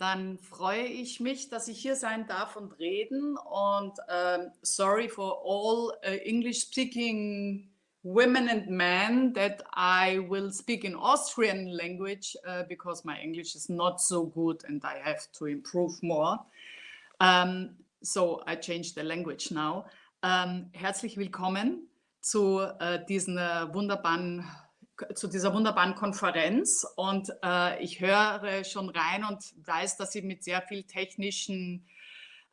dann freue ich mich, dass ich hier sein darf und reden. Und um, sorry for all uh, English-speaking women and men that I will speak in Austrian language uh, because my English is not so good and I have to improve more. Um, so I changed the language now. Um, herzlich willkommen zu uh, diesen wunderbaren zu dieser wunderbaren Konferenz und äh, ich höre schon rein und weiß, dass Sie mit sehr viel technischen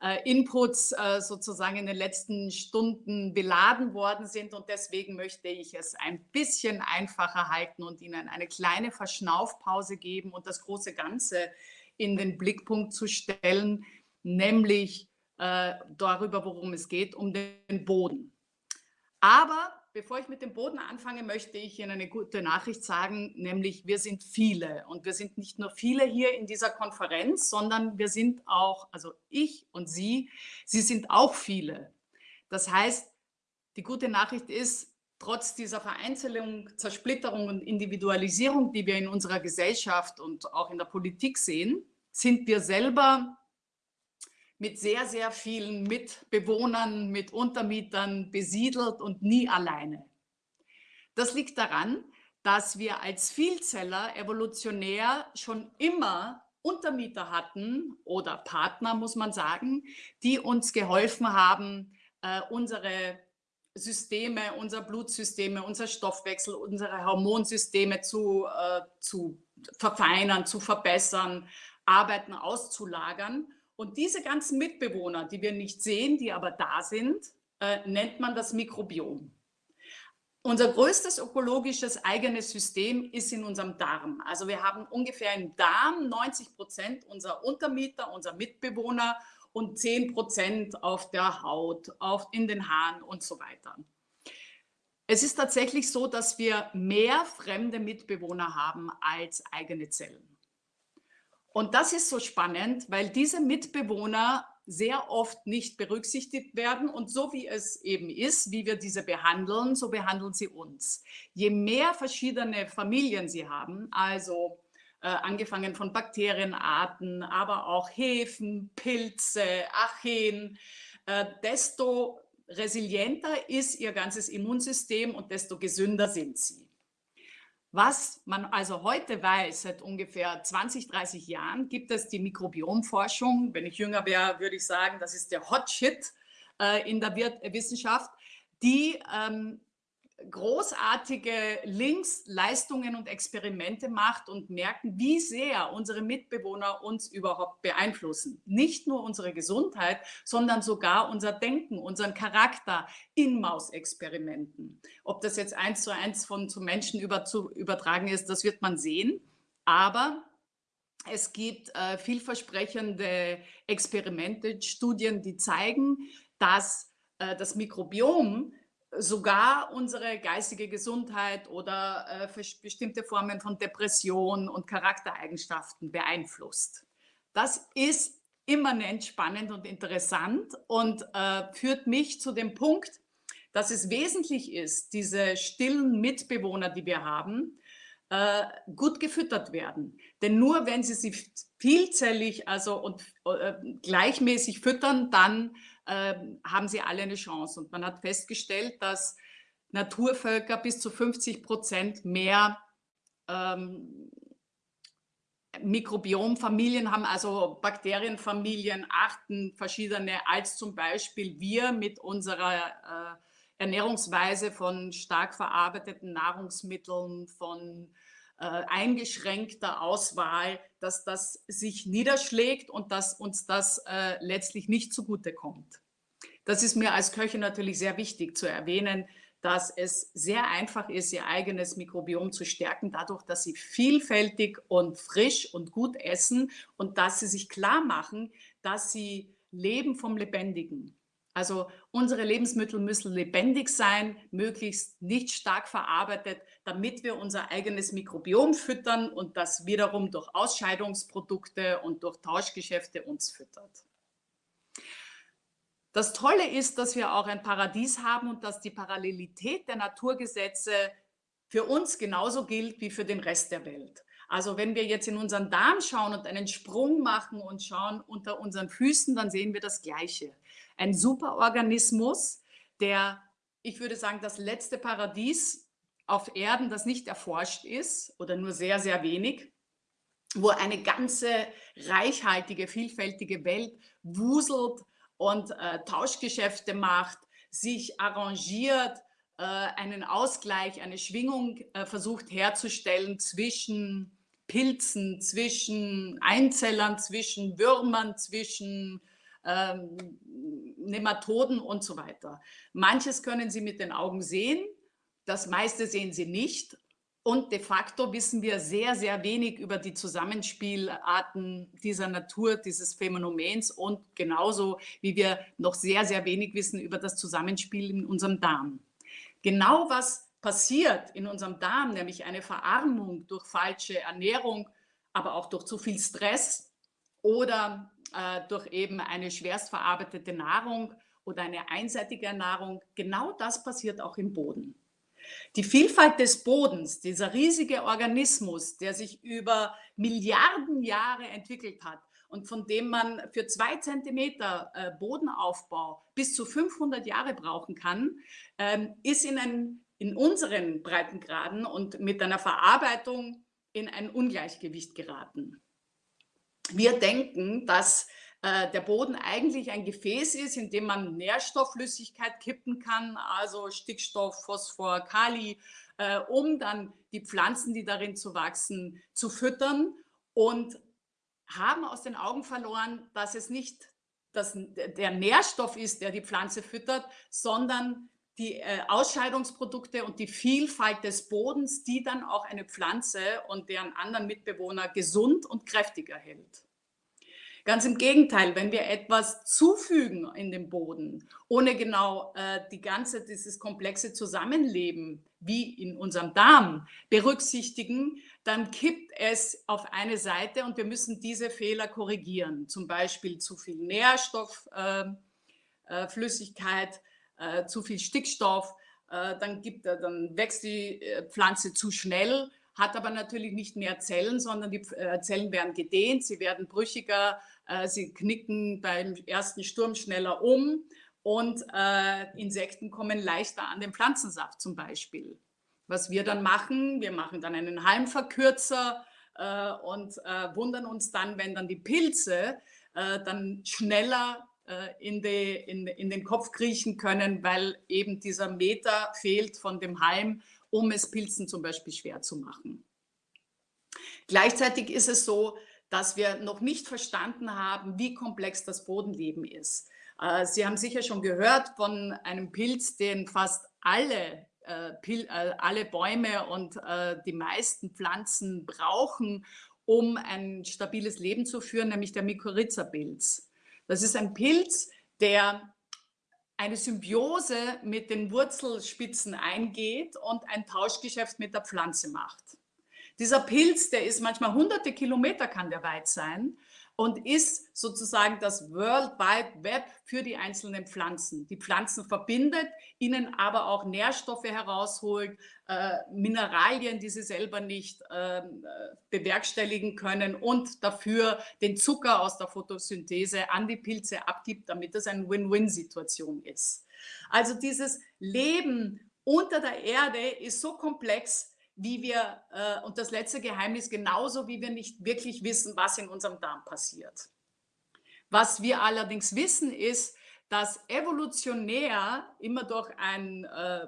äh, Inputs äh, sozusagen in den letzten Stunden beladen worden sind und deswegen möchte ich es ein bisschen einfacher halten und Ihnen eine kleine Verschnaufpause geben und das große Ganze in den Blickpunkt zu stellen, nämlich äh, darüber, worum es geht, um den Boden. Aber Bevor ich mit dem Boden anfange, möchte ich Ihnen eine gute Nachricht sagen, nämlich wir sind viele und wir sind nicht nur viele hier in dieser Konferenz, sondern wir sind auch, also ich und Sie, Sie sind auch viele. Das heißt, die gute Nachricht ist, trotz dieser Vereinzelung, Zersplitterung und Individualisierung, die wir in unserer Gesellschaft und auch in der Politik sehen, sind wir selber mit sehr, sehr vielen Mitbewohnern, mit Untermietern besiedelt und nie alleine. Das liegt daran, dass wir als Vielzeller evolutionär schon immer Untermieter hatten oder Partner, muss man sagen, die uns geholfen haben, äh, unsere Systeme, unser Blutsysteme, unser Stoffwechsel, unsere Hormonsysteme zu, äh, zu verfeinern, zu verbessern, Arbeiten auszulagern. Und diese ganzen Mitbewohner, die wir nicht sehen, die aber da sind, äh, nennt man das Mikrobiom. Unser größtes ökologisches eigenes System ist in unserem Darm. Also wir haben ungefähr im Darm 90 Prozent unserer Untermieter, unserer Mitbewohner und 10 Prozent auf der Haut, auf, in den Haaren und so weiter. Es ist tatsächlich so, dass wir mehr fremde Mitbewohner haben als eigene Zellen. Und das ist so spannend, weil diese Mitbewohner sehr oft nicht berücksichtigt werden. Und so wie es eben ist, wie wir diese behandeln, so behandeln sie uns. Je mehr verschiedene Familien sie haben, also äh, angefangen von Bakterienarten, aber auch Hefen, Pilze, Archeen, äh, desto resilienter ist ihr ganzes Immunsystem und desto gesünder sind sie. Was man also heute weiß, seit ungefähr 20, 30 Jahren, gibt es die Mikrobiomforschung. Wenn ich jünger wäre, würde ich sagen, das ist der Hot Shit äh, in der Wissenschaft, die ähm, großartige Links, Leistungen und Experimente macht und merken, wie sehr unsere Mitbewohner uns überhaupt beeinflussen. Nicht nur unsere Gesundheit, sondern sogar unser Denken, unseren Charakter in Mausexperimenten. Ob das jetzt eins zu eins von zu Menschen über, zu übertragen ist, das wird man sehen. Aber es gibt äh, vielversprechende Experimente, Studien, die zeigen, dass äh, das Mikrobiom sogar unsere geistige Gesundheit oder äh, bestimmte Formen von Depression und Charaktereigenschaften beeinflusst. Das ist immanent spannend und interessant und äh, führt mich zu dem Punkt, dass es wesentlich ist, diese stillen Mitbewohner, die wir haben, äh, gut gefüttert werden. Denn nur wenn sie sie vielzellig also und äh, gleichmäßig füttern, dann ähm, haben sie alle eine Chance. Und man hat festgestellt, dass Naturvölker bis zu 50 Prozent mehr ähm, Mikrobiomfamilien haben, also Bakterienfamilien, Arten, verschiedene, als zum Beispiel wir mit unserer äh, Ernährungsweise von stark verarbeiteten Nahrungsmitteln, von äh, eingeschränkter Auswahl, dass das sich niederschlägt und dass uns das äh, letztlich nicht zugute kommt. Das ist mir als Köchin natürlich sehr wichtig zu erwähnen, dass es sehr einfach ist, ihr eigenes Mikrobiom zu stärken, dadurch, dass sie vielfältig und frisch und gut essen und dass sie sich klar machen, dass sie leben vom Lebendigen. Also unsere Lebensmittel müssen lebendig sein, möglichst nicht stark verarbeitet, damit wir unser eigenes Mikrobiom füttern und das wiederum durch Ausscheidungsprodukte und durch Tauschgeschäfte uns füttert. Das Tolle ist, dass wir auch ein Paradies haben und dass die Parallelität der Naturgesetze für uns genauso gilt wie für den Rest der Welt. Also wenn wir jetzt in unseren Darm schauen und einen Sprung machen und schauen unter unseren Füßen, dann sehen wir das Gleiche. Ein Superorganismus, der, ich würde sagen, das letzte Paradies auf Erden, das nicht erforscht ist oder nur sehr, sehr wenig, wo eine ganze reichhaltige, vielfältige Welt wuselt und äh, Tauschgeschäfte macht, sich arrangiert, äh, einen Ausgleich, eine Schwingung äh, versucht herzustellen zwischen Pilzen, zwischen Einzellern, zwischen Würmern, zwischen ähm, Nematoden und so weiter. Manches können Sie mit den Augen sehen, das meiste sehen Sie nicht. Und de facto wissen wir sehr, sehr wenig über die Zusammenspielarten dieser Natur, dieses Phänomens und genauso wie wir noch sehr, sehr wenig wissen über das Zusammenspiel in unserem Darm. Genau was passiert in unserem Darm, nämlich eine Verarmung durch falsche Ernährung, aber auch durch zu viel Stress oder äh, durch eben eine schwerst verarbeitete Nahrung oder eine einseitige Ernährung, genau das passiert auch im Boden. Die Vielfalt des Bodens, dieser riesige Organismus, der sich über Milliarden Jahre entwickelt hat und von dem man für zwei Zentimeter äh, Bodenaufbau bis zu 500 Jahre brauchen kann, ähm, ist in, ein, in unseren Breitengraden und mit einer Verarbeitung in ein Ungleichgewicht geraten. Wir denken, dass äh, der Boden eigentlich ein Gefäß ist, in dem man Nährstoffflüssigkeit kippen kann, also Stickstoff, Phosphor, Kali, äh, um dann die Pflanzen, die darin zu wachsen, zu füttern und haben aus den Augen verloren, dass es nicht das, der Nährstoff ist, der die Pflanze füttert, sondern die äh, Ausscheidungsprodukte und die Vielfalt des Bodens, die dann auch eine Pflanze und deren anderen Mitbewohner gesund und kräftiger hält. Ganz im Gegenteil, wenn wir etwas zufügen in den Boden, ohne genau äh, die ganze, dieses komplexe Zusammenleben wie in unserem Darm berücksichtigen, dann kippt es auf eine Seite und wir müssen diese Fehler korrigieren. Zum Beispiel zu viel Nährstoffflüssigkeit, äh, äh, zu viel Stickstoff, äh, dann, gibt, dann wächst die äh, Pflanze zu schnell, hat aber natürlich nicht mehr Zellen, sondern die äh, Zellen werden gedehnt, sie werden brüchiger, äh, sie knicken beim ersten Sturm schneller um und äh, Insekten kommen leichter an den Pflanzensaft zum Beispiel. Was wir dann machen, wir machen dann einen Halmverkürzer äh, und äh, wundern uns dann, wenn dann die Pilze äh, dann schneller äh, in, die, in, in den Kopf kriechen können, weil eben dieser Meter fehlt von dem Halm, um es Pilzen zum Beispiel schwer zu machen. Gleichzeitig ist es so, dass wir noch nicht verstanden haben, wie komplex das Bodenleben ist. Äh, Sie haben sicher schon gehört von einem Pilz, den fast alle, äh, äh, alle Bäume und die meisten Pflanzen brauchen, um ein stabiles Leben zu führen, nämlich der Mykorrhiza-Pilz. Das ist ein Pilz, der eine Symbiose mit den Wurzelspitzen eingeht und ein Tauschgeschäft mit der Pflanze macht. Dieser Pilz, der ist manchmal hunderte Kilometer kann der weit sein und ist sozusagen das World Wide Web für die einzelnen Pflanzen. Die Pflanzen verbindet, ihnen aber auch Nährstoffe herausholt, äh, Mineralien, die sie selber nicht äh, bewerkstelligen können und dafür den Zucker aus der Photosynthese an die Pilze abgibt, damit es eine Win-Win-Situation ist. Also dieses Leben unter der Erde ist so komplex, wie wir, äh, und das letzte Geheimnis, genauso wie wir nicht wirklich wissen, was in unserem Darm passiert. Was wir allerdings wissen, ist, dass evolutionär immer durch, ein, äh,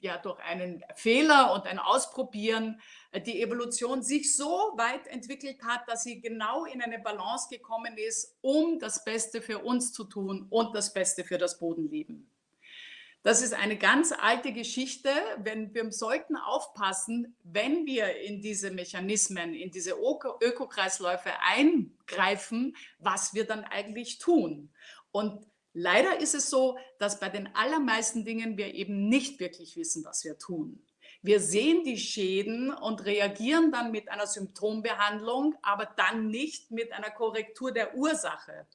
ja, durch einen Fehler und ein Ausprobieren äh, die Evolution sich so weit entwickelt hat, dass sie genau in eine Balance gekommen ist, um das Beste für uns zu tun und das Beste für das Bodenleben. Das ist eine ganz alte Geschichte. Wenn wir sollten aufpassen, wenn wir in diese Mechanismen, in diese Ökokreisläufe eingreifen, was wir dann eigentlich tun. Und leider ist es so, dass bei den allermeisten Dingen wir eben nicht wirklich wissen, was wir tun. Wir sehen die Schäden und reagieren dann mit einer Symptombehandlung, aber dann nicht mit einer Korrektur der Ursache.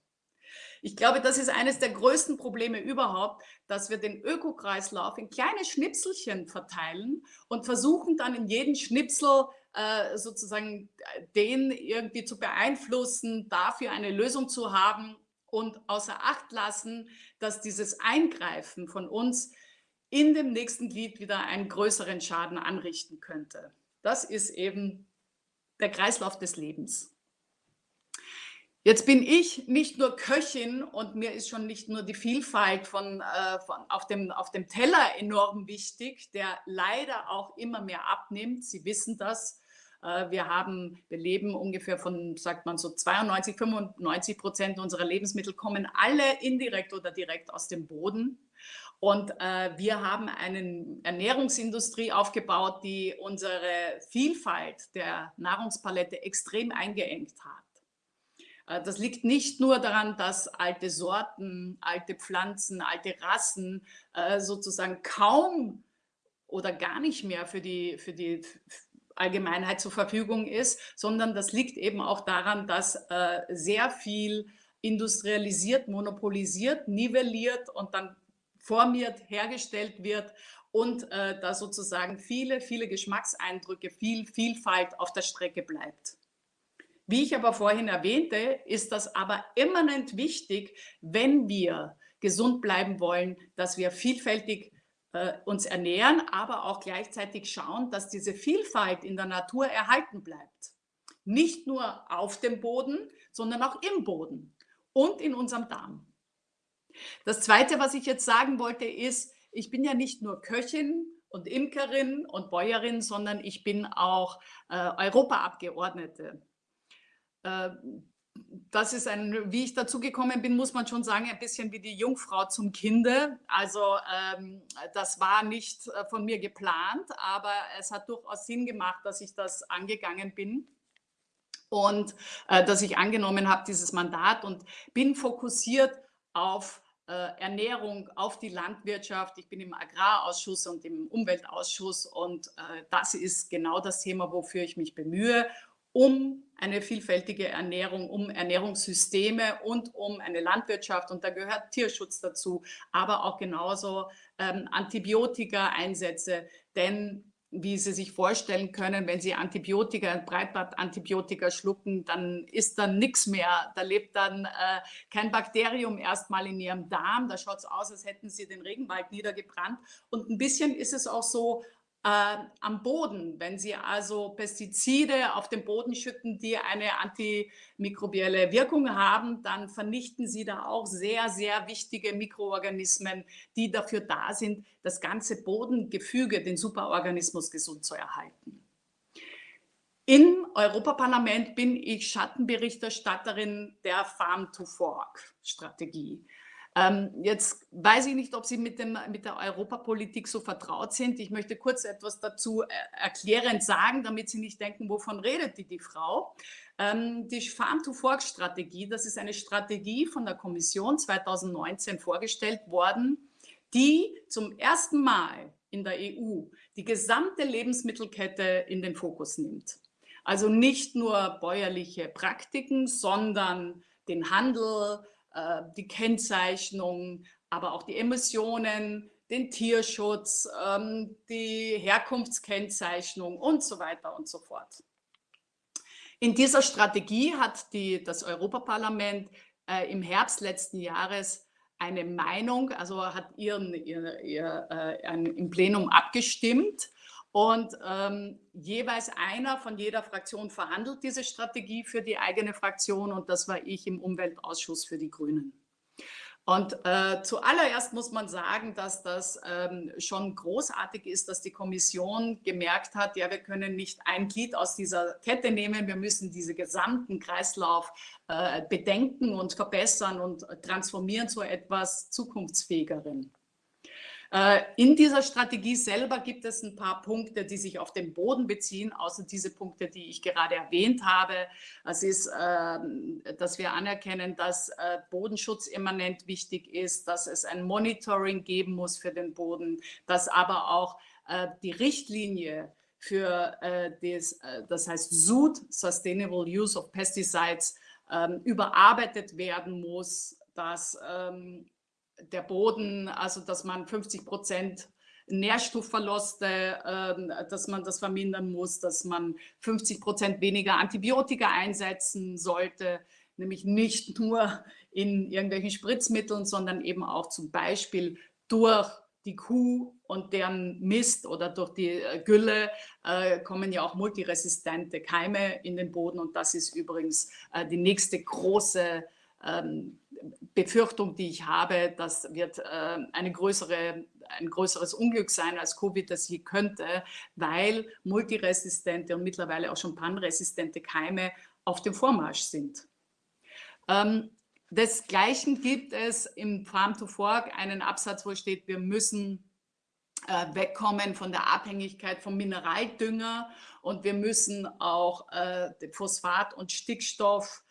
Ich glaube, das ist eines der größten Probleme überhaupt, dass wir den Ökokreislauf in kleine Schnipselchen verteilen und versuchen dann in jedem Schnipsel äh, sozusagen den irgendwie zu beeinflussen, dafür eine Lösung zu haben und außer Acht lassen, dass dieses Eingreifen von uns in dem nächsten Glied wieder einen größeren Schaden anrichten könnte. Das ist eben der Kreislauf des Lebens. Jetzt bin ich nicht nur Köchin und mir ist schon nicht nur die Vielfalt von, äh, von auf, dem, auf dem Teller enorm wichtig, der leider auch immer mehr abnimmt. Sie wissen das. Äh, wir haben, wir leben ungefähr von, sagt man so 92, 95 Prozent unserer Lebensmittel kommen alle indirekt oder direkt aus dem Boden. Und äh, wir haben eine Ernährungsindustrie aufgebaut, die unsere Vielfalt der Nahrungspalette extrem eingeengt hat. Äh, das liegt nicht nur daran, dass alte Sorten, alte Pflanzen, alte Rassen äh, sozusagen kaum oder gar nicht mehr für die, für die Allgemeinheit zur Verfügung ist, sondern das liegt eben auch daran, dass äh, sehr viel industrialisiert, monopolisiert, nivelliert und dann formiert, hergestellt wird und äh, da sozusagen viele, viele Geschmackseindrücke, viel Vielfalt auf der Strecke bleibt. Wie ich aber vorhin erwähnte, ist das aber immanent wichtig, wenn wir gesund bleiben wollen, dass wir vielfältig äh, uns ernähren, aber auch gleichzeitig schauen, dass diese Vielfalt in der Natur erhalten bleibt. Nicht nur auf dem Boden, sondern auch im Boden und in unserem Darm. Das Zweite, was ich jetzt sagen wollte, ist, ich bin ja nicht nur Köchin und Imkerin und Bäuerin, sondern ich bin auch äh, Europaabgeordnete. Das ist ein, wie ich dazu gekommen bin, muss man schon sagen, ein bisschen wie die Jungfrau zum Kinde. Also ähm, das war nicht äh, von mir geplant, aber es hat durchaus Sinn gemacht, dass ich das angegangen bin und äh, dass ich angenommen habe, dieses Mandat und bin fokussiert auf äh, Ernährung, auf die Landwirtschaft. Ich bin im Agrarausschuss und im Umweltausschuss und äh, das ist genau das Thema, wofür ich mich bemühe, um eine vielfältige Ernährung, um Ernährungssysteme und um eine Landwirtschaft. Und da gehört Tierschutz dazu, aber auch genauso ähm, Antibiotika-Einsätze. Denn wie Sie sich vorstellen können, wenn Sie Antibiotika, Breitbandantibiotika schlucken, dann ist dann nichts mehr. Da lebt dann äh, kein Bakterium erstmal in Ihrem Darm. Da schaut es aus, als hätten Sie den Regenwald niedergebrannt. Und ein bisschen ist es auch so äh, am Boden. Wenn Sie also Pestizide auf den Boden schütten, die eine antimikrobielle Wirkung haben, dann vernichten Sie da auch sehr, sehr wichtige Mikroorganismen, die dafür da sind, das ganze Bodengefüge, den Superorganismus gesund zu erhalten. Im Europaparlament bin ich Schattenberichterstatterin der Farm-to-Fork-Strategie. Ähm, jetzt weiß ich nicht, ob Sie mit, dem, mit der Europapolitik so vertraut sind. Ich möchte kurz etwas dazu äh, erklärend sagen, damit Sie nicht denken, wovon redet die, die Frau. Ähm, die Farm-to-Fork-Strategie, das ist eine Strategie von der Kommission 2019 vorgestellt worden, die zum ersten Mal in der EU die gesamte Lebensmittelkette in den Fokus nimmt. Also nicht nur bäuerliche Praktiken, sondern den Handel, äh, die Kennzeichnung, aber auch die Emissionen, den Tierschutz, ähm, die Herkunftskennzeichnung und so weiter und so fort. In dieser Strategie hat die, das Europaparlament äh, im Herbst letzten Jahres eine Meinung, also hat ihren, ihr, ihr, äh, im Plenum abgestimmt und ähm, jeweils einer von jeder Fraktion verhandelt diese Strategie für die eigene Fraktion und das war ich im Umweltausschuss für die Grünen. Und äh, zuallererst muss man sagen, dass das ähm, schon großartig ist, dass die Kommission gemerkt hat, ja, wir können nicht ein Glied aus dieser Kette nehmen, wir müssen diesen gesamten Kreislauf äh, bedenken und verbessern und transformieren zu etwas Zukunftsfähigeren. Äh, in dieser Strategie selber gibt es ein paar Punkte, die sich auf den Boden beziehen, außer diese Punkte, die ich gerade erwähnt habe. Es ist, ähm, dass wir anerkennen, dass äh, Bodenschutz immanent wichtig ist, dass es ein Monitoring geben muss für den Boden, dass aber auch äh, die Richtlinie für das, das heißt SUD, Sustainable Use of Pesticides, ähm, überarbeitet werden muss, dass ähm, der Boden, also dass man 50 Prozent Nährstoffverluste, äh, dass man das vermindern muss, dass man 50 Prozent weniger Antibiotika einsetzen sollte, nämlich nicht nur in irgendwelchen Spritzmitteln, sondern eben auch zum Beispiel durch die Kuh und deren Mist oder durch die äh, Gülle äh, kommen ja auch multiresistente Keime in den Boden. Und das ist übrigens äh, die nächste große ähm, Befürchtung, die ich habe, das wird äh, eine größere, ein größeres Unglück sein, als Covid das je könnte, weil multiresistente und mittlerweile auch schon panresistente Keime auf dem Vormarsch sind. Ähm, Desgleichen gibt es im Farm to Fork einen Absatz, wo steht, wir müssen äh, wegkommen von der Abhängigkeit vom Mineraldünger und wir müssen auch äh, Phosphat und Stickstoff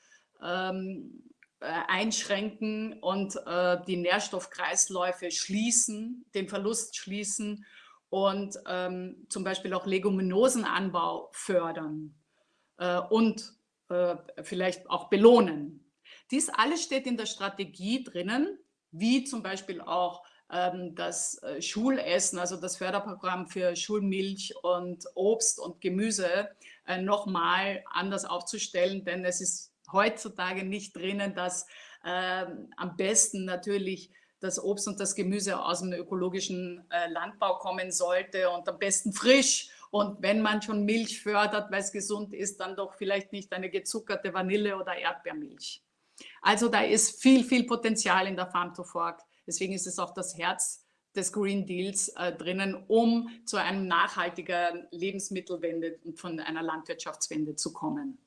ähm, äh, einschränken und äh, die Nährstoffkreisläufe schließen, den Verlust schließen und ähm, zum Beispiel auch Leguminosenanbau fördern äh, und äh, vielleicht auch belohnen. Dies alles steht in der Strategie drinnen, wie zum Beispiel auch ähm, das äh, Schulessen, also das Förderprogramm für Schulmilch und Obst und Gemüse äh, nochmal anders aufzustellen, denn es ist heutzutage nicht drinnen, dass äh, am besten natürlich das Obst und das Gemüse aus dem ökologischen äh, Landbau kommen sollte und am besten frisch. Und wenn man schon Milch fördert, weil es gesund ist, dann doch vielleicht nicht eine gezuckerte Vanille- oder Erdbeermilch. Also da ist viel, viel Potenzial in der Farm to Fork. Deswegen ist es auch das Herz des Green Deals äh, drinnen, um zu einer nachhaltigen Lebensmittelwende und von einer Landwirtschaftswende zu kommen.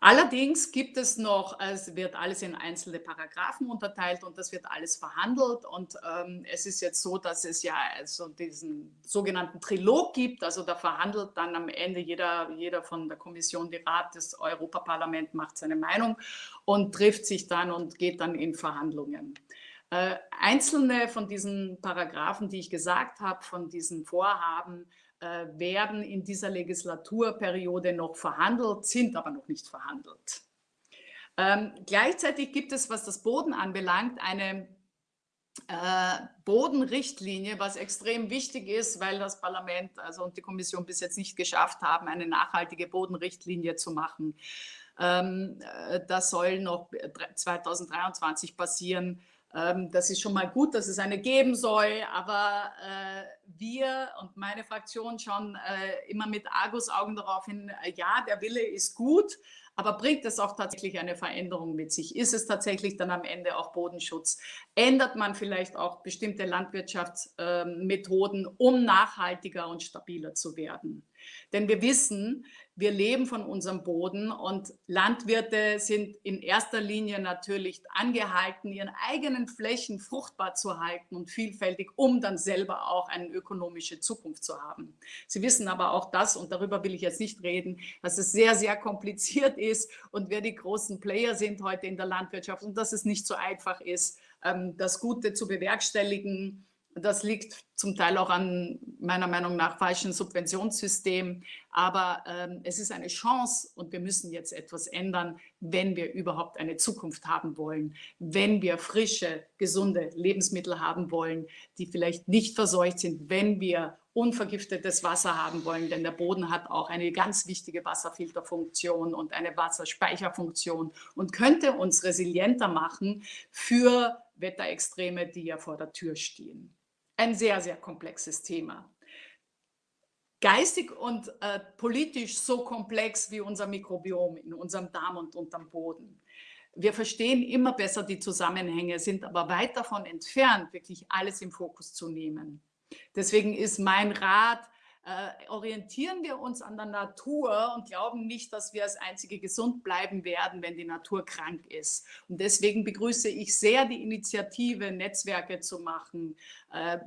Allerdings gibt es noch, es wird alles in einzelne Paragraphen unterteilt und das wird alles verhandelt. Und ähm, es ist jetzt so, dass es ja also diesen sogenannten Trilog gibt. Also da verhandelt dann am Ende jeder, jeder von der Kommission, die Rat, das Europaparlament macht seine Meinung und trifft sich dann und geht dann in Verhandlungen. Äh, einzelne von diesen Paragraphen, die ich gesagt habe, von diesen Vorhaben, werden in dieser Legislaturperiode noch verhandelt, sind aber noch nicht verhandelt. Ähm, gleichzeitig gibt es, was das Boden anbelangt, eine äh, Bodenrichtlinie, was extrem wichtig ist, weil das Parlament also und die Kommission bis jetzt nicht geschafft haben, eine nachhaltige Bodenrichtlinie zu machen. Ähm, äh, das soll noch 2023 passieren. Ähm, das ist schon mal gut, dass es eine geben soll, aber äh, wir und meine Fraktion schauen äh, immer mit Argusaugen darauf hin, äh, ja, der Wille ist gut, aber bringt es auch tatsächlich eine Veränderung mit sich? Ist es tatsächlich dann am Ende auch Bodenschutz? Ändert man vielleicht auch bestimmte Landwirtschaftsmethoden, ähm, um nachhaltiger und stabiler zu werden? Denn wir wissen, wir leben von unserem Boden und Landwirte sind in erster Linie natürlich angehalten, ihren eigenen Flächen fruchtbar zu halten und vielfältig, um dann selber auch eine ökonomische Zukunft zu haben. Sie wissen aber auch das, und darüber will ich jetzt nicht reden, dass es sehr, sehr kompliziert ist und wer die großen Player sind heute in der Landwirtschaft und dass es nicht so einfach ist, ähm, das Gute zu bewerkstelligen das liegt zum Teil auch an meiner Meinung nach falschen Subventionssystemen. Aber ähm, es ist eine Chance und wir müssen jetzt etwas ändern, wenn wir überhaupt eine Zukunft haben wollen, wenn wir frische, gesunde Lebensmittel haben wollen, die vielleicht nicht verseucht sind, wenn wir unvergiftetes Wasser haben wollen, denn der Boden hat auch eine ganz wichtige Wasserfilterfunktion und eine Wasserspeicherfunktion und könnte uns resilienter machen für Wetterextreme, die ja vor der Tür stehen ein sehr, sehr komplexes Thema. Geistig und äh, politisch so komplex wie unser Mikrobiom in unserem Darm und unterm Boden. Wir verstehen immer besser die Zusammenhänge, sind aber weit davon entfernt, wirklich alles im Fokus zu nehmen. Deswegen ist mein Rat, äh, orientieren wir uns an der Natur und glauben nicht, dass wir als Einzige gesund bleiben werden, wenn die Natur krank ist. Und deswegen begrüße ich sehr die Initiative, Netzwerke zu machen, äh,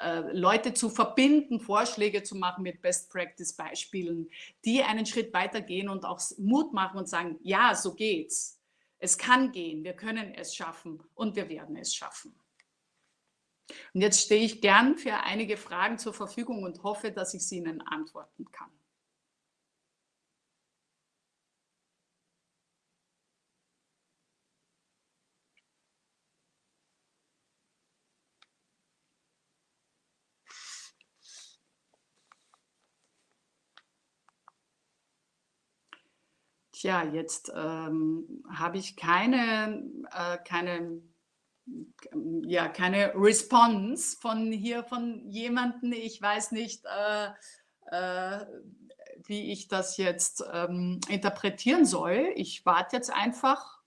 äh, Leute zu verbinden, Vorschläge zu machen mit Best-Practice-Beispielen, die einen Schritt weitergehen und auch Mut machen und sagen, ja, so geht's. Es kann gehen, wir können es schaffen und wir werden es schaffen. Und jetzt stehe ich gern für einige Fragen zur Verfügung und hoffe, dass ich sie Ihnen antworten kann. Tja, jetzt ähm, habe ich keine, äh, keine ja, keine Response von hier von jemandem. Ich weiß nicht, äh, äh, wie ich das jetzt ähm, interpretieren soll. Ich warte jetzt einfach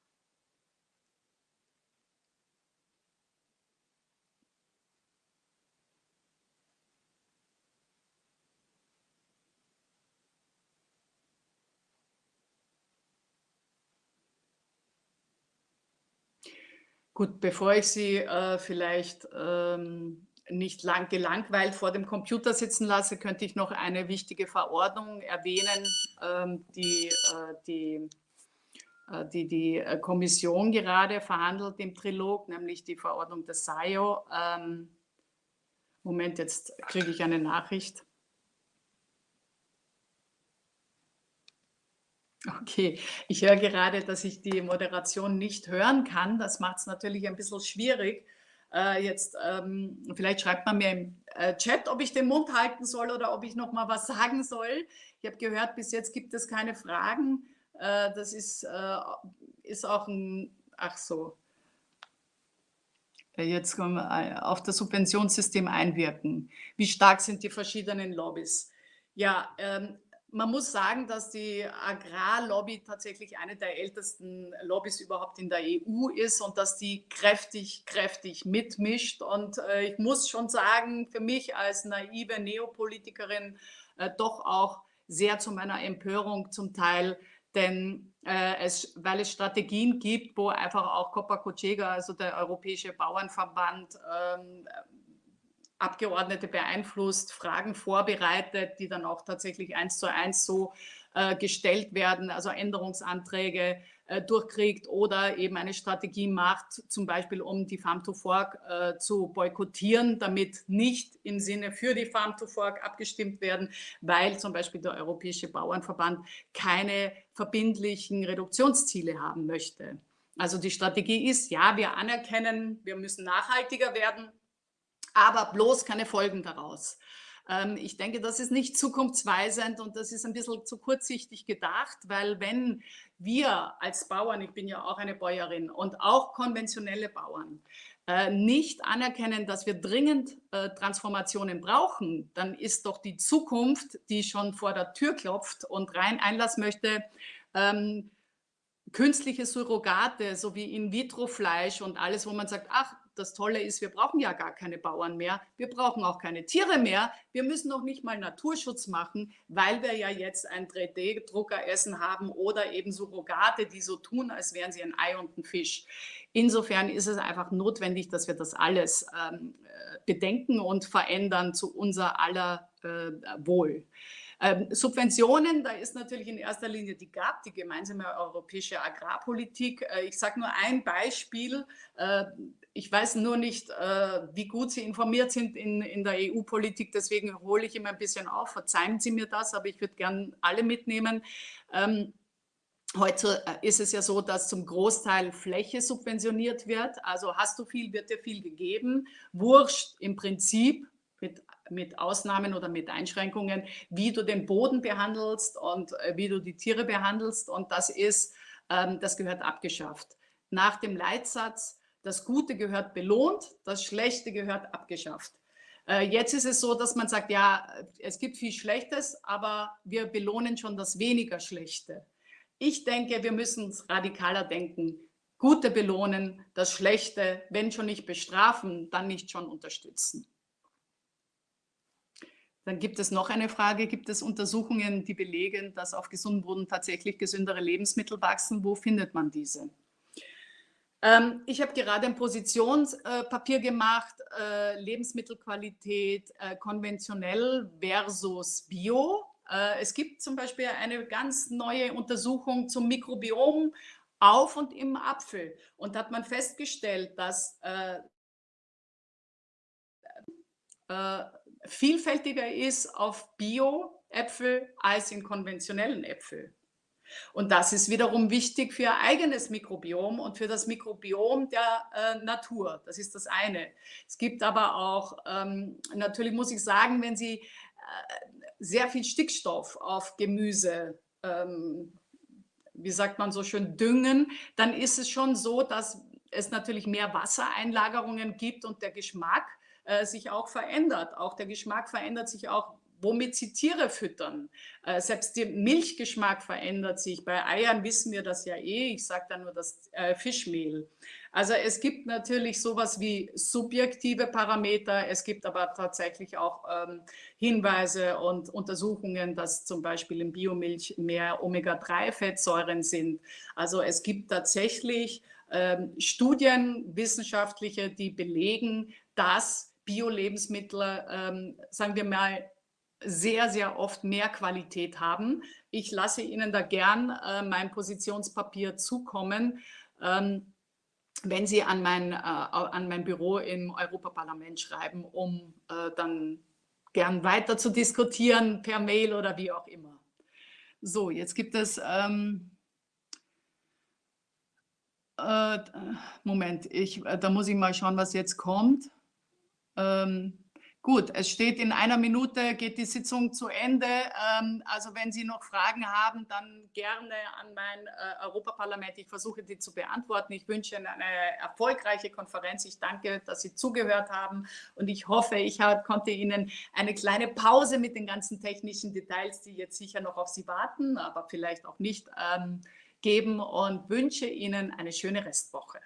Gut, bevor ich Sie äh, vielleicht ähm, nicht lang gelangweilt vor dem Computer sitzen lasse, könnte ich noch eine wichtige Verordnung erwähnen, ähm, die, äh, die, äh, die die äh, Kommission gerade verhandelt im Trilog, nämlich die Verordnung des SAIO. Ähm, Moment, jetzt kriege ich eine Nachricht. Okay, ich höre gerade, dass ich die Moderation nicht hören kann. Das macht es natürlich ein bisschen schwierig. Äh, jetzt, ähm, vielleicht schreibt man mir im äh, Chat, ob ich den Mund halten soll oder ob ich noch mal was sagen soll. Ich habe gehört, bis jetzt gibt es keine Fragen. Äh, das ist, äh, ist auch ein, ach so, äh, jetzt kommen wir äh, auf das Subventionssystem einwirken. Wie stark sind die verschiedenen Lobbys? Ja, ähm, man muss sagen, dass die Agrarlobby tatsächlich eine der ältesten Lobbys überhaupt in der EU ist und dass die kräftig, kräftig mitmischt. Und äh, ich muss schon sagen, für mich als naive Neopolitikerin äh, doch auch sehr zu meiner Empörung zum Teil, denn äh, es, weil es Strategien gibt, wo einfach auch Copa Cochega, also der Europäische Bauernverband, ähm, Abgeordnete beeinflusst, Fragen vorbereitet, die dann auch tatsächlich eins zu eins so äh, gestellt werden, also Änderungsanträge äh, durchkriegt oder eben eine Strategie macht, zum Beispiel um die Farm to Fork äh, zu boykottieren, damit nicht im Sinne für die Farm to Fork abgestimmt werden, weil zum Beispiel der Europäische Bauernverband keine verbindlichen Reduktionsziele haben möchte. Also die Strategie ist, ja, wir anerkennen, wir müssen nachhaltiger werden, aber bloß keine Folgen daraus. Ähm, ich denke, das ist nicht zukunftsweisend und das ist ein bisschen zu kurzsichtig gedacht, weil wenn wir als Bauern, ich bin ja auch eine Bäuerin und auch konventionelle Bauern, äh, nicht anerkennen, dass wir dringend äh, Transformationen brauchen, dann ist doch die Zukunft, die schon vor der Tür klopft und rein Einlass möchte, ähm, künstliche Surrogate, so wie In-vitro-Fleisch und alles, wo man sagt, ach, das Tolle ist, wir brauchen ja gar keine Bauern mehr, wir brauchen auch keine Tiere mehr, wir müssen noch nicht mal Naturschutz machen, weil wir ja jetzt ein 3D-Druckeressen haben oder eben Surrogate, die so tun, als wären sie ein Ei und ein Fisch. Insofern ist es einfach notwendig, dass wir das alles ähm, äh, bedenken und verändern zu unser aller äh, Wohl. Ähm, Subventionen, da ist natürlich in erster Linie die GAP, die gemeinsame europäische Agrarpolitik. Äh, ich sage nur ein Beispiel. Äh, ich weiß nur nicht, äh, wie gut Sie informiert sind in, in der EU-Politik, deswegen hole ich immer ein bisschen auf. Verzeihen Sie mir das, aber ich würde gern alle mitnehmen. Ähm, Heute äh, ist es ja so, dass zum Großteil Fläche subventioniert wird. Also hast du viel, wird dir viel gegeben. Wurscht im Prinzip mit mit Ausnahmen oder mit Einschränkungen, wie du den Boden behandelst und äh, wie du die Tiere behandelst. Und das ist, ähm, das gehört abgeschafft. Nach dem Leitsatz, das Gute gehört belohnt, das Schlechte gehört abgeschafft. Äh, jetzt ist es so, dass man sagt, ja, es gibt viel Schlechtes, aber wir belohnen schon das weniger Schlechte. Ich denke, wir müssen radikaler denken. Gute belohnen, das Schlechte, wenn schon nicht bestrafen, dann nicht schon unterstützen. Dann gibt es noch eine Frage, gibt es Untersuchungen, die belegen, dass auf gesundem Boden tatsächlich gesündere Lebensmittel wachsen? Wo findet man diese? Ähm, ich habe gerade ein Positionspapier äh, gemacht, äh, Lebensmittelqualität äh, konventionell versus Bio. Äh, es gibt zum Beispiel eine ganz neue Untersuchung zum Mikrobiom auf und im Apfel. Und hat man festgestellt, dass äh, äh, vielfältiger ist auf Bio-Äpfel als in konventionellen Äpfel. Und das ist wiederum wichtig für ihr eigenes Mikrobiom und für das Mikrobiom der äh, Natur. Das ist das eine. Es gibt aber auch, ähm, natürlich muss ich sagen, wenn Sie äh, sehr viel Stickstoff auf Gemüse ähm, wie sagt man so schön, düngen, dann ist es schon so, dass es natürlich mehr Wassereinlagerungen gibt und der Geschmack äh, sich auch verändert. Auch der Geschmack verändert sich auch womit sie Tiere füttern. Äh, selbst der Milchgeschmack verändert sich. Bei Eiern wissen wir das ja eh. Ich sage da nur das äh, Fischmehl. Also es gibt natürlich sowas wie subjektive Parameter. Es gibt aber tatsächlich auch ähm, Hinweise und Untersuchungen, dass zum Beispiel in Biomilch mehr Omega-3-Fettsäuren sind. Also es gibt tatsächlich ähm, Studien, wissenschaftliche, die belegen, dass Bio-Lebensmittel, ähm, sagen wir mal, sehr, sehr oft mehr Qualität haben. Ich lasse Ihnen da gern äh, mein Positionspapier zukommen, ähm, wenn Sie an mein, äh, an mein Büro im Europaparlament schreiben, um äh, dann gern weiter zu diskutieren per Mail oder wie auch immer. So, jetzt gibt es, ähm, äh, Moment, ich, äh, da muss ich mal schauen, was jetzt kommt. Ähm, Gut, es steht in einer Minute, geht die Sitzung zu Ende. Ähm, also wenn Sie noch Fragen haben, dann gerne an mein äh, Europaparlament. Ich versuche, die zu beantworten. Ich wünsche Ihnen eine erfolgreiche Konferenz. Ich danke, dass Sie zugehört haben und ich hoffe, ich konnte Ihnen eine kleine Pause mit den ganzen technischen Details, die jetzt sicher noch auf Sie warten, aber vielleicht auch nicht, ähm, geben und wünsche Ihnen eine schöne Restwoche.